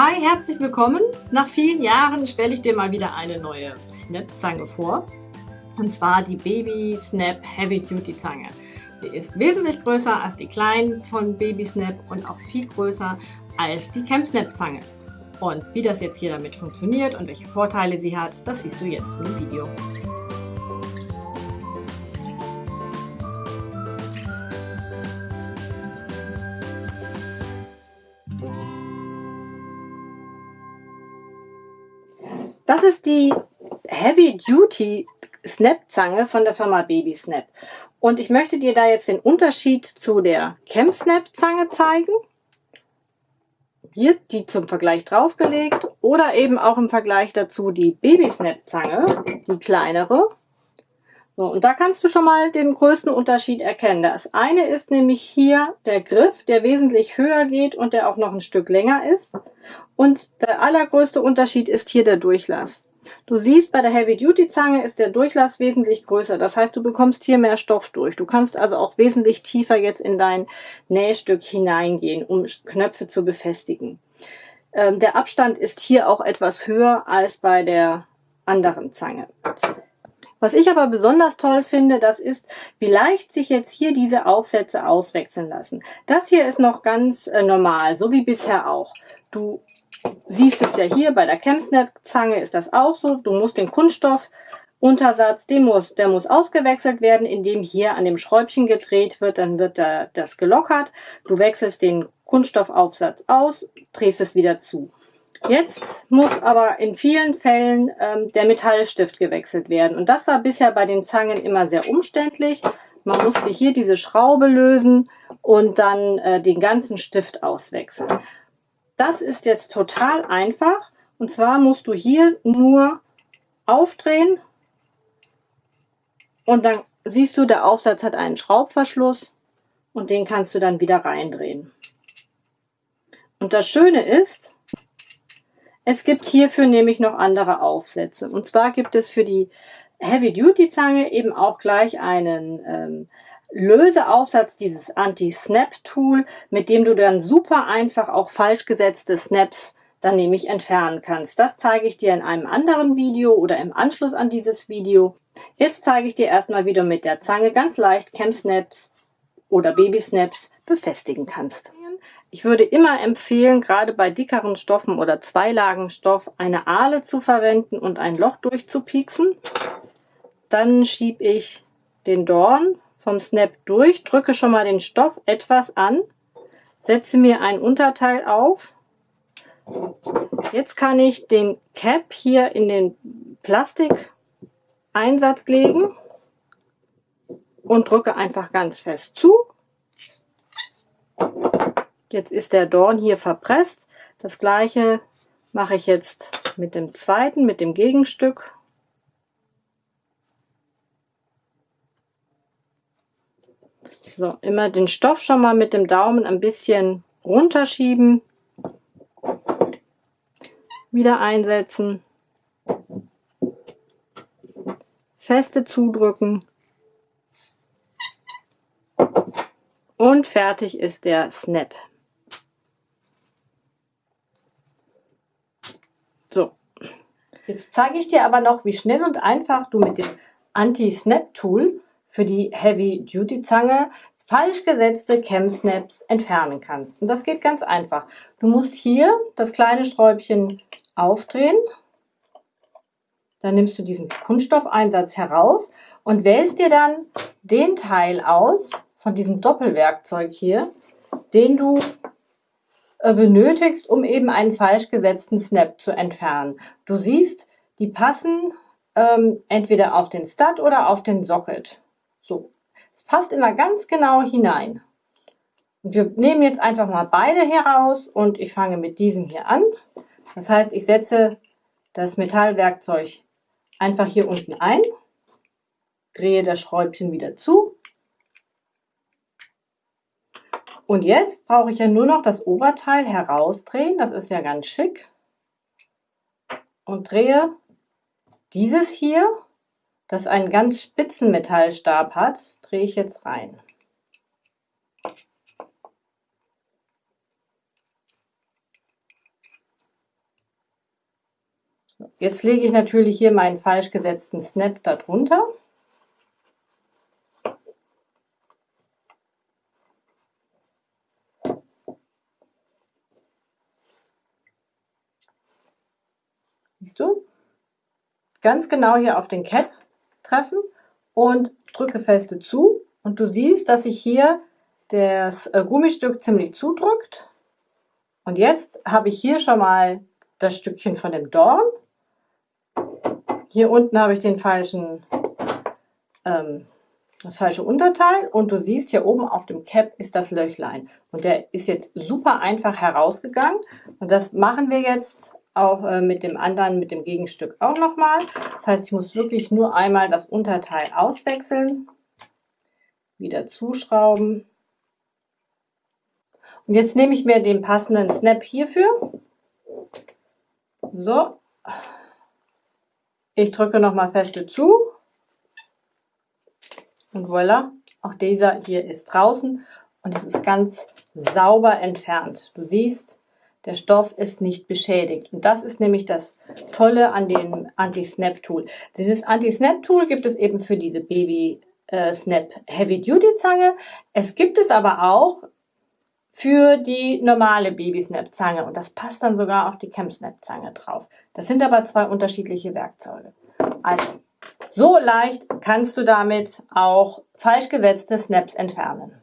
Hi, herzlich willkommen. Nach vielen Jahren stelle ich dir mal wieder eine neue Snap-Zange vor. Und zwar die Baby Snap Heavy Duty Zange. Die ist wesentlich größer als die kleinen von Baby Snap und auch viel größer als die Camp Snap Zange. Und wie das jetzt hier damit funktioniert und welche Vorteile sie hat, das siehst du jetzt im Video. Das ist die Heavy Duty Snap Zange von der Firma Baby Snap. Und ich möchte dir da jetzt den Unterschied zu der Cam Snap Zange zeigen. Hier die zum Vergleich draufgelegt oder eben auch im Vergleich dazu die Baby Snap Zange, die kleinere. So, und da kannst du schon mal den größten Unterschied erkennen. Das eine ist nämlich hier der Griff, der wesentlich höher geht und der auch noch ein Stück länger ist. Und der allergrößte Unterschied ist hier der Durchlass. Du siehst, bei der Heavy-Duty-Zange ist der Durchlass wesentlich größer. Das heißt, du bekommst hier mehr Stoff durch. Du kannst also auch wesentlich tiefer jetzt in dein Nähstück hineingehen, um Knöpfe zu befestigen. Ähm, der Abstand ist hier auch etwas höher als bei der anderen Zange. Was ich aber besonders toll finde, das ist, wie leicht sich jetzt hier diese Aufsätze auswechseln lassen. Das hier ist noch ganz äh, normal, so wie bisher auch. Du siehst es ja hier bei der Chemsnap-Zange ist das auch so. Du musst den Kunststoffuntersatz, den muss, der muss ausgewechselt werden, indem hier an dem Schräubchen gedreht wird, dann wird da das gelockert. Du wechselst den Kunststoffaufsatz aus, drehst es wieder zu. Jetzt muss aber in vielen Fällen ähm, der Metallstift gewechselt werden. Und das war bisher bei den Zangen immer sehr umständlich. Man musste hier diese Schraube lösen und dann äh, den ganzen Stift auswechseln. Das ist jetzt total einfach. Und zwar musst du hier nur aufdrehen und dann siehst du, der Aufsatz hat einen Schraubverschluss und den kannst du dann wieder reindrehen. Und das Schöne ist, es gibt hierfür nämlich noch andere Aufsätze. Und zwar gibt es für die Heavy-Duty-Zange eben auch gleich einen ähm, Löseaufsatz, dieses Anti-Snap-Tool, mit dem du dann super einfach auch falsch gesetzte Snaps dann nämlich entfernen kannst. Das zeige ich dir in einem anderen Video oder im Anschluss an dieses Video. Jetzt zeige ich dir erstmal, wie du mit der Zange ganz leicht Cam Snaps oder Baby Snaps befestigen kannst. Ich würde immer empfehlen, gerade bei dickeren Stoffen oder Zweilagenstoff, eine Ahle zu verwenden und ein Loch durchzupieksen. Dann schiebe ich den Dorn vom Snap durch, drücke schon mal den Stoff etwas an, setze mir ein Unterteil auf. Jetzt kann ich den Cap hier in den Plastikeinsatz legen und drücke einfach ganz fest zu. Jetzt ist der Dorn hier verpresst. Das gleiche mache ich jetzt mit dem zweiten, mit dem Gegenstück. So, immer den Stoff schon mal mit dem Daumen ein bisschen runterschieben. Wieder einsetzen. Feste zudrücken. Und fertig ist der Snap. So, jetzt zeige ich dir aber noch, wie schnell und einfach du mit dem Anti-Snap-Tool für die Heavy-Duty-Zange falsch gesetzte Cam-Snaps entfernen kannst. Und das geht ganz einfach. Du musst hier das kleine Schräubchen aufdrehen. Dann nimmst du diesen Kunststoffeinsatz heraus und wählst dir dann den Teil aus von diesem Doppelwerkzeug hier, den du äh, benötigst, um eben einen falsch gesetzten Snap zu entfernen. Du siehst, die passen ähm, entweder auf den Stud oder auf den Socket. So, es passt immer ganz genau hinein. Und wir nehmen jetzt einfach mal beide heraus und ich fange mit diesem hier an. Das heißt, ich setze das Metallwerkzeug einfach hier unten ein, drehe das Schräubchen wieder zu Und jetzt brauche ich ja nur noch das Oberteil herausdrehen. Das ist ja ganz schick. Und drehe dieses hier, das einen ganz spitzen Metallstab hat, drehe ich jetzt rein. Jetzt lege ich natürlich hier meinen falsch gesetzten Snap darunter. Siehst du? Ganz genau hier auf den Cap treffen und drücke feste zu. Und du siehst, dass sich hier das äh, Gummistück ziemlich zudrückt. Und jetzt habe ich hier schon mal das Stückchen von dem Dorn. Hier unten habe ich den falschen, ähm, das falsche Unterteil und du siehst hier oben auf dem Cap ist das Löchlein. Und der ist jetzt super einfach herausgegangen. Und das machen wir jetzt auch äh, mit dem anderen, mit dem Gegenstück auch nochmal. Das heißt, ich muss wirklich nur einmal das Unterteil auswechseln, wieder zuschrauben. Und jetzt nehme ich mir den passenden Snap hierfür. So. Ich drücke nochmal feste zu. Und voilà, auch dieser hier ist draußen und es ist ganz sauber entfernt. Du siehst, der Stoff ist nicht beschädigt. Und das ist nämlich das Tolle an dem Anti-Snap-Tool. Dieses Anti-Snap-Tool gibt es eben für diese Baby-Snap Heavy-Duty-Zange. Es gibt es aber auch für die normale Baby-Snap-Zange. Und das passt dann sogar auf die Cam-Snap-Zange drauf. Das sind aber zwei unterschiedliche Werkzeuge. Also, so leicht kannst du damit auch falsch gesetzte Snaps entfernen.